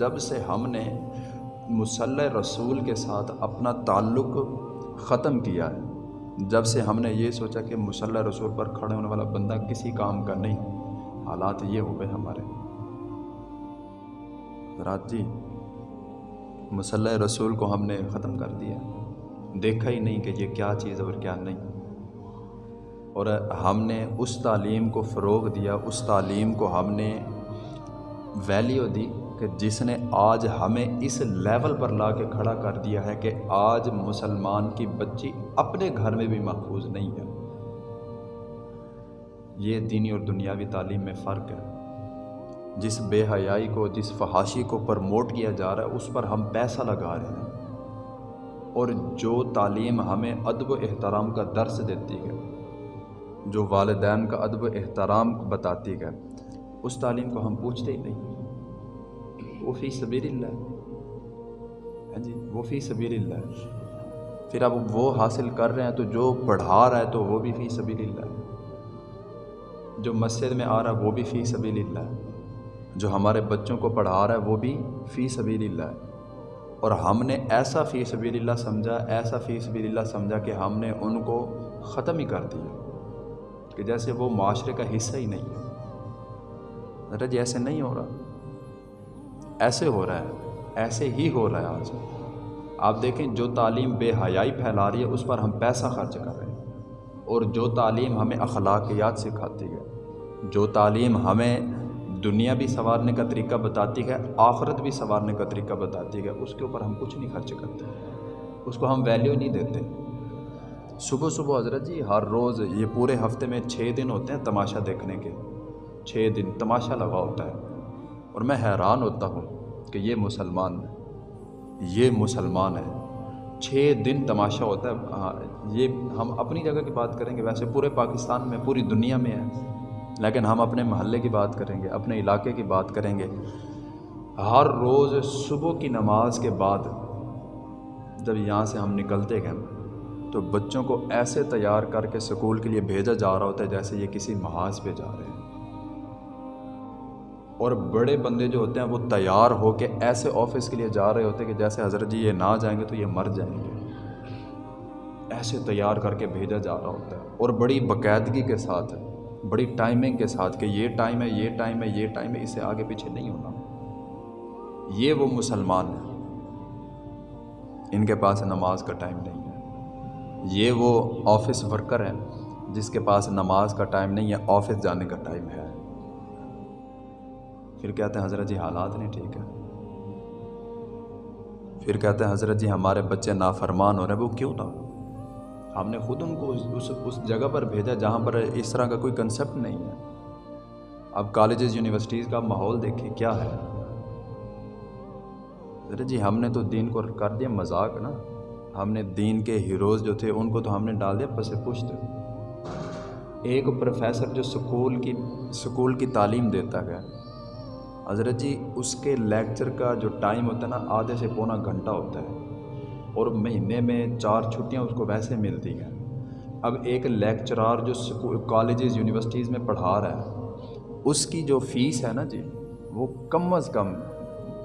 جب سے ہم نے مسلح رسول کے ساتھ اپنا تعلق ختم کیا ہے، جب سے ہم نے یہ سوچا کہ مسلح رسول پر کھڑے ہونے والا بندہ کسی کام کا نہیں، حالات یہ ہو گئے ہمارے۔ رات جی مسلح رسول کو ہم نے ختم کر دیا۔ دیکھا ہی نہیں کہ یہ کیا چیز اور کیا نہیں۔ اور ہم نے اس تعلیم کو فروغ دیا، اس تعلیم کو ہم نے ویلیو دی۔ کہ جس نے آج ہمیں اس لیول پر لا کے کھڑا کر دیا ہے کہ آج مسلمان کی بچی اپنے گھر میں بھی محفوظ نہیں ہے۔ یہ دینی اور دنیاوی تعلیم میں فرق ہے۔ جس بے حیائی کو، جس فحاشی کو پرموٹ کیا جا رہا ہے، اس پر ہم پیسہ لگا رہے ہیں۔ اور جو تعلیم ہمیں ادب و احترام کا درس دیتی ہے، جو والدین کا ادب و احترام بتاتی ہے، اس تعلیم کو ہم پوچھتے ہی نہیں۔ وہ فی سبیر اللہ ہاں جی وہ فی سبیر اللہ پھر اب وہ حاصل کر رہے ہیں تو جو پڑھا رہا ہے تو وہ بھی فی سبیر اللہ. جو مسجد میں آ رہا ہے وہ بھی فی سبیل اللہ. جو ہمارے بچوں کو پڑھا رہا ہے وہ بھی فی سبیل اللہ. اور ہم نے ایسا فی سبیل اللہ سمجھا، ایسا فی سبیل اللہ سمجھا کہ ہم نے ان کو ختم ہی کر دیا. کہ جیسے وہ معاشرے کا حصہ ہی نہیں ہے۔ ذرا جی ایسے نہیں ہو رہا۔ ایسے ہو رہا ہے، ایسے ہی ہو رہا ہے آج۔ آپ دیکھیں، جو تعلیم بے حیائی پھیلا رہی ہے، اس پر ہم پیسہ خرچ کر رہے ہیں۔ اور جو تعلیم ہمیں اخلاقیات سکھاتی ہے، جو تعلیم ہمیں دنیا بھی سنوارنے کا طریقہ بتاتی ہے، آخرت بھی سنوارنے کا طریقہ بتاتی ہے، اس کے اوپر ہم کچھ نہیں خرچ کرتے۔ اس کو ہم ویلیو نہیں دیتے۔ صبح صبح حضرت جی ہر روز یہ پورے ہفتے میں چھ دن ہوتے ہیں تماشا دیکھنے کے۔ چھ دن تماشا لگا ہوتا ہے۔ اور میں حیران ہوتا ہوں کہ یہ مسلمان یہ مسلمان ہے چھ دن تماشا ہوتا ہے۔ ہاں، یہ ہم اپنی جگہ کی بات کریں گے۔ ویسے پورے پاکستان میں، پوری دنیا میں ہے۔ لیکن ہم اپنے محلے کی بات کریں گے، اپنے علاقے کی بات کریں گے۔ ہر روز صبح کی نماز کے بعد جب یہاں سے ہم نکلتے گئے تو بچوں کو ایسے تیار کر کے سکول کے لیے بھیجا جا رہا ہوتا ہے جیسے یہ کسی محاذ پہ جا رہے ہیں۔ اور بڑے بندے جو ہوتے ہیں وہ تیار ہو کے ایسے آفس کے لیے جا رہے ہوتے ہیں کہ جیسے حضرت جی یہ نہ جائیں گے تو یہ مر جائیں گے۔ ایسے تیار کر کے بھیجا جا رہا ہوتا ہے اور بڑی باقاعدگی کے ساتھ، بڑی ٹائمنگ کے ساتھ کہ یہ ٹائم ہے، یہ ٹائم ہے، یہ ٹائم ہے، اسے آگے پیچھے نہیں ہونا۔ یہ وہ مسلمان ہیں۔ ان کے پاس نماز کا ٹائم نہیں ہے۔ یہ وہ آفس ورکر ہیں جس کے پاس نماز کا ٹائم نہیں ہے آفس جانے کا ٹائم ہے۔ پھر کہتے ہیں حضرت جی حالات نہیں ٹھیک ہے پھر کہتے ہیں حضرت جی ہمارے بچے نافرمان ہو رہے ہیں، وہ کیوں نہ ہم نے خود ان کو اس اس جگہ پر بھیجا جہاں پر اس طرح کا کوئی کنسیپٹ نہیں ہے۔ اب کالجز یونیورسٹیز کا ماحول دیکھیں کیا ہے۔ ارے جی ہم نے تو دین کو کر دیا مذاق نا۔ ہم نے دین کے ہیروز جو تھے، ان کو تو ہم نے ڈال دیا پس پشت ایک پروفیسر جو سکول کی سکول کی تعلیم دیتا ہے حضرت جی اس کے لیکچر کا جو ٹائم ہوتا ہے نا، آدھے سے پونا گھنٹہ ہوتا ہے۔ اور مہینے میں چار چھٹیاں اس کو ویسے ملتی ہیں۔ اب ایک لیکچرار جو کالجز، یونیورسٹیز میں پڑھا رہا ہے، اس کی جو فیس ہے نا جی وہ کم از کم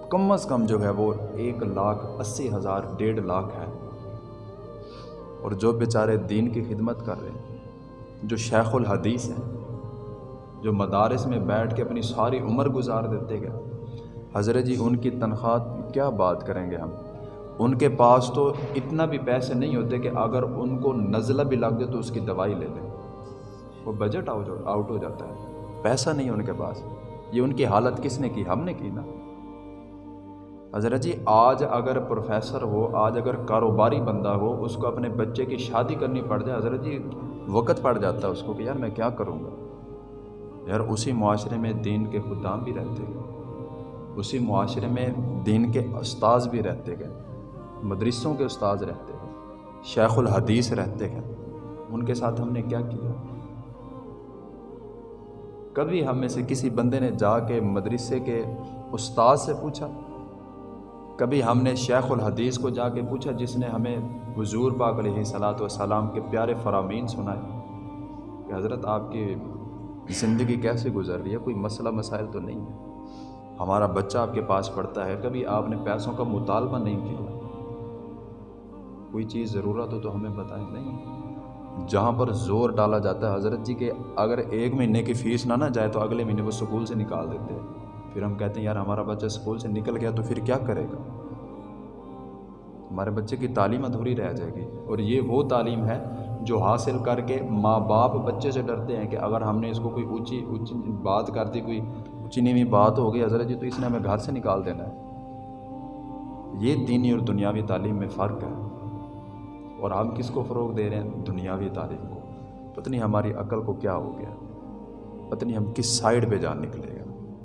کم از کم جو ہے وہ ایک لاکھ اسی ہزار، ڈیڑھ لاکھ ہے۔ اور جو بیچارے دین کی خدمت کر رہے ہیں، جو شیخ الحدیث ہیں جو مدارس میں بیٹھ کے اپنی ساری عمر گزار دیتے گئے۔ حضرت جی ان کی تنخواہ کیا بات کریں گے ہم؟ ان کے پاس تو اتنا بھی پیسے نہیں ہوتے کہ اگر ان کو نزلہ بھی لگ جائے تو اس کی دوائی لے لیں۔ وہ بجٹ آؤٹ ہو جاتا ہے۔ پیسہ نہیں ان کے پاس۔ یہ ان کی حالت کس نے کی؟ ہم نے کی نا۔ حضرت جی آج اگر پروفیسر ہو، آج اگر کاروباری بندہ ہو، اس کو اپنے بچے کی شادی کرنی پڑ جائے، حضرت جی وقت پڑ جاتا ہے اس کو کہ یار میں کیا کروں گا؟ یار، اسی معاشرے میں دین کے خدام بھی رہتے گئے۔ اسی معاشرے میں دین کے استاذ بھی رہتے گئے۔ مدرسوں کے استاذ رہتے ہیں شیخ الحدیث رہتے ہیں ان کے ساتھ ہم نے کیا کیا؟ کبھی ہم میں سے کسی بندے نے جا کے مدرسے کے استاد سے پوچھا؟ کبھی ہم نے شیخ الحدیث کو جا کے پوچھا جس نے ہمیں حضور پاک علیہ صلاۃ والسلام کے پیارے فرامین سنائے؟ کہ حضرت آپ کی زندگی کیسے گزر رہی ہے؟ کوئی مسئلہ، مسائل تو نہیں ہے۔ ہمارا بچہ آپ کے پاس پڑھتا ہے، کبھی آپ نے پیسوں کا مطالبہ نہیں کیا؟ کوئی چیز ضرورت ہو تو ہمیں بتائیں۔ نہیں۔ جہاں پر زور ڈالا جاتا ہے، حضرت جی کہ اگر ایک مہینے کی فیس نہ نہ جائے تو اگلے مہینے وہ سکول سے نکال دیتے ہیں۔ پھر ہم کہتے ہیں، یار، ہمارا بچہ سکول سے نکل گیا تو پھر کیا کرے گا؟ ہمارے بچے کی تعلیم ادھوری رہ جائے گی۔ اور یہ وہ تعلیم ہے جو حاصل کر کے ماں باپ بچے سے ڈرتے ہیں کہ اگر ہم نے اس کو کوئی اونچی اونچی بات کر دی، کوئی اونچی نیوی بات ہو گئی حضرت جی تو اس نے ہمیں گھر سے نکال دینا ہے۔ یہ دینی اور دنیاوی تعلیم میں فرق ہے۔ اور ہم کس کو فروغ دے رہے ہیں؟ دنیاوی تعلیم کو۔ پتہ نہیں ہماری عقل کو کیا ہو گیا۔ پتہ نہیں ہم کس سائڈ پہ جان نکلے گا۔